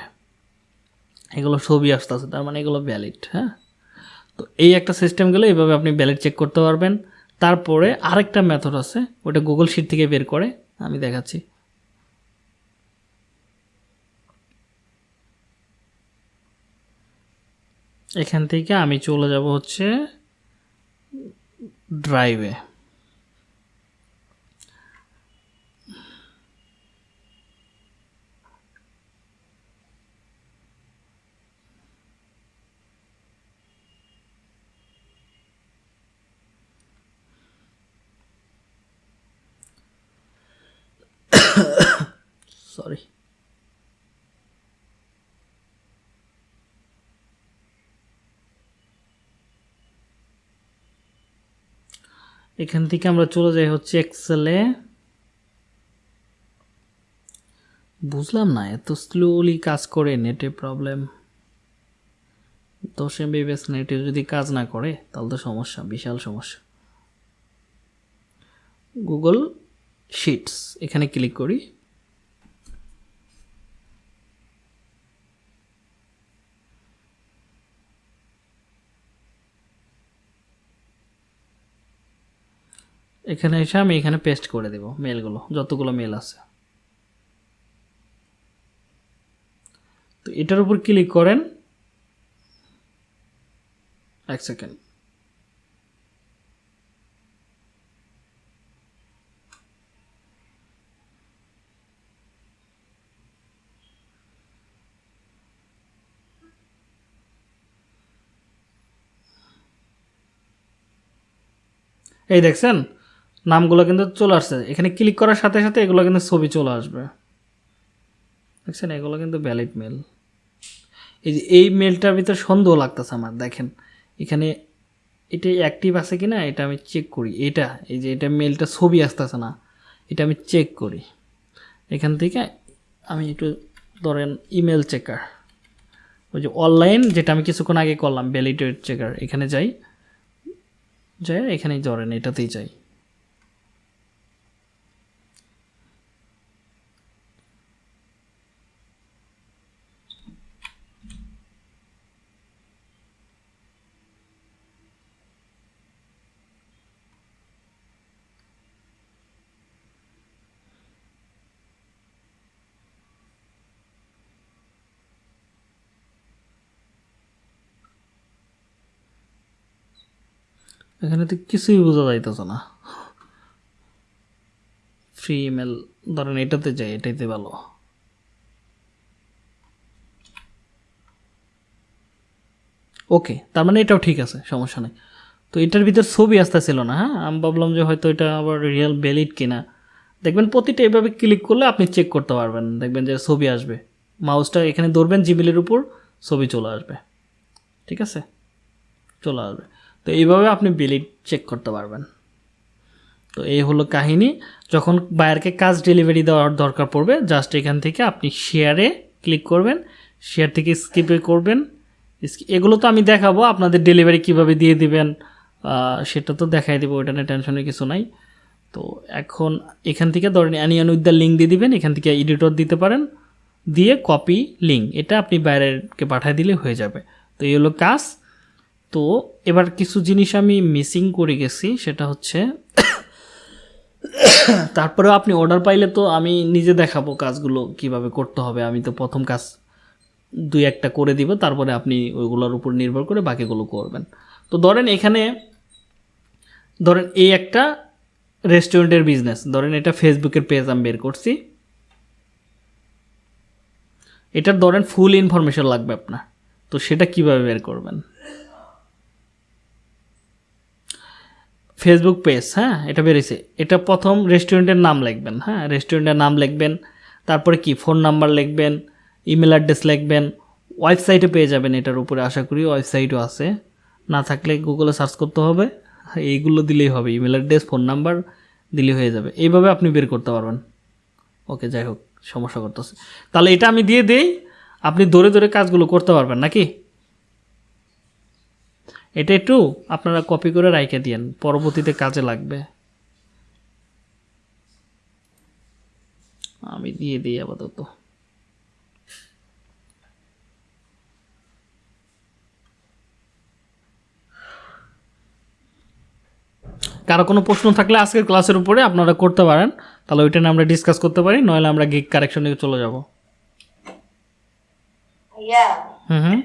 Speaker 1: এগুলো ছবি আসতেছে, তার মানে এগুলো ভ্যালিড হ্যাঁ? তো এই একটা সিস্টেম গেলে এইভাবে আপনি ভ্যালিড চেক করতে পারবেন। তারপরে আরেকটা মেথড আছে, ওটা গুগল শিট থেকে বের করে আমি দেখাচ্ছি। এখান থেকে আমি চলে যাব হচ্ছে ড্রাইভে সরি <coughs> এখান থেকে আমরা চলে যাই হচ্ছে এক্সেলে বুঝলাম না, এত স্লোলি কাজ করে নেটে প্রবলেম দশ এমবি বেস নেটে যদি কাজ না করে, তাহলে তো সমস্যা, বিশাল সমস্যা। গুগল শিটস এখানে ক্লিক করি। এখানে এসে আমি এখানে পেস্ট করে দেব মেলগুলো যতগুলো মেল আছে। তো এটার উপর ক্লিক করেন। এক সেকেন্ড এই দেখছেন? নামগুলো কিন্তু চলে আসছে। এখানে ক্লিক করার সাথে সাথে এগুলো কিন্তু ছবি চলে আসবে। দেখছেন? এগুলো কিন্তু ভ্যালিড মেল এই যে এই মেলটার ভিতরে সন্দেহ লাগতেছে আমার, দেখেন। এখানে এটা অ্যাক্টিভ আছে কি না এটা আমি চেক করি। এটা, এই যে এটা মেলটা ছবি আসতেছে না, এটা আমি চেক করি। এখান থেকে আমি একটু ধরেন ইমেল চেকার ওই যে অনলাইন যেটা আমি কিছুক্ষণ আগে করলাম ভ্যালিডেট চেকার এখানে যাই যাই, এখানেই ধরেন, এটাতেই যাই। এখানে তো কিছুই বোঝা যাইতেছে না। ফ্রি ইমেল ধরেন এটাতে যাই, এটাইতে ভালো। ওকে তার মানে এটাও ঠিক আছে, সমস্যা নেই। তো এটার ভিতর ছবি আসতেছিল না হ্যাঁ? আমি ভাবলাম যে হয়তো এটা আবার রিয়েল ভ্যালিড কিনা। দেখবেন প্রতিটা এভাবে ক্লিক করলে আপনি চেক করতে পারবেন, দেখবেন যে ছবি আসবে। মাউসটা এখানে ধরবেন জিমেলের উপর, ছবি চলে আসবে। ঠিক আছে? চলে আসবে। তো এইভাবে আপনি ভ্যালিড চেক করতে পারবেন। তো এই হলো কাহিনী। যখন বায়ারকে কাজ ডেলিভারি দেওয়ার দরকার পড়বে জাস্ট এখান থেকে আপনি শেয়ারে ক্লিক করবেন। শেয়ার থেকে স্কিপে করবেন। এগুলো তো আমি দেখাবো, আপনাদের ডেলিভারি কীভাবে দিয়ে দিবেন সেটা তো দেখাই দেবো ওটা নিয়ে টেনশনের কিছু নাই। তো এখন এখান থেকে ধরেন অ্যানিয়ান উইথ দ্য লিঙ্ক দিয়ে দিবেন, এখান থেকে এডিটর দিতে পারেন। দিয়ে কপি লিঙ্ক এটা আপনি বাইরেরকে পাঠিয়ে দিলে হয়ে যাবে। তো এই হলো কাজ। তো এবার কিছু জিনিস আমি মিসিং করে গেছি, সেটা হচ্ছে, তারপরেও আপনি অর্ডার পাইলে তো আমি নিজে দেখাবো কাজগুলো কীভাবে করতে হবে। আমি তো প্রথম কাজ দুই একটা করে দিব, তারপরে আপনি ওইগুলোর উপর নির্ভর করে বাকিগুলো করবেন। তো ধরেন এখানে, ধরেন এই একটা রেস্টুরেন্টের বিজনেস ধরেন এটা ফেসবুকের পেজ আমি বের করছি। এটার ধরেন ফুল ইনফরমেশন লাগবে আপনার। তো সেটা কীভাবে বের করবেন? ফেসবুক পেজ হ্যাঁ? এটা বেরিয়েছে। এটা প্রথম রেস্টুরেন্টের নাম লিখবেন হ্যাঁ? রেস্টুরেন্টের নাম লিখবেন, তারপরে কি? ফোন নাম্বার লিখবেন ইমেল অ্যাড্রেস লিখবেন ওয়েবসাইটে পেয়ে যাবেন এটার উপরে, আশা করি ওয়েবসাইটও আছে। না থাকলে গুগলে সার্চ করতে হবে, এইগুলো দিলেই হবে ইমেল অ্যাড্রেস ফোন নাম্বার দিলেই হয়ে যাবে। এইভাবে আপনি বের করতে পারবেন। ওকে, যাই হোক, সমস্যা করতেছে। তাহলে এটা আমি দিয়ে দেই, আপনি ধরে ধরে কাজগুলো করতে পারবেন, নাকি? এটা একটু আপনারা কপি করে রাইখে দিয়েন পরবর্তীতে কাজে লাগবে। আমি দিয়ে দিই আপাতত। কারও কোনো প্রশ্ন থাকলে আজকের ক্লাসের উপরে আপনারা করতে পারেন তাহলে ওইটা নিয়ে আমরা ডিসকাস করতে পারি নইলে আমরা গিগ কারেকশন কারেকশনে চলে যাব। হুম হুম।